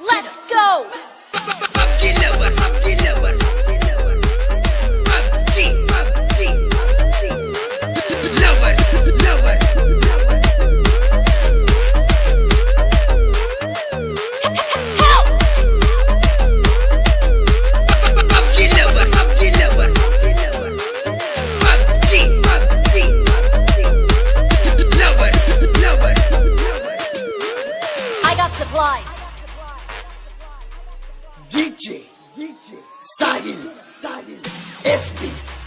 Let's go! PUBG lovers, PUBG lovers, PUBG, DJ, DJ, Sadil, Sadil, SP.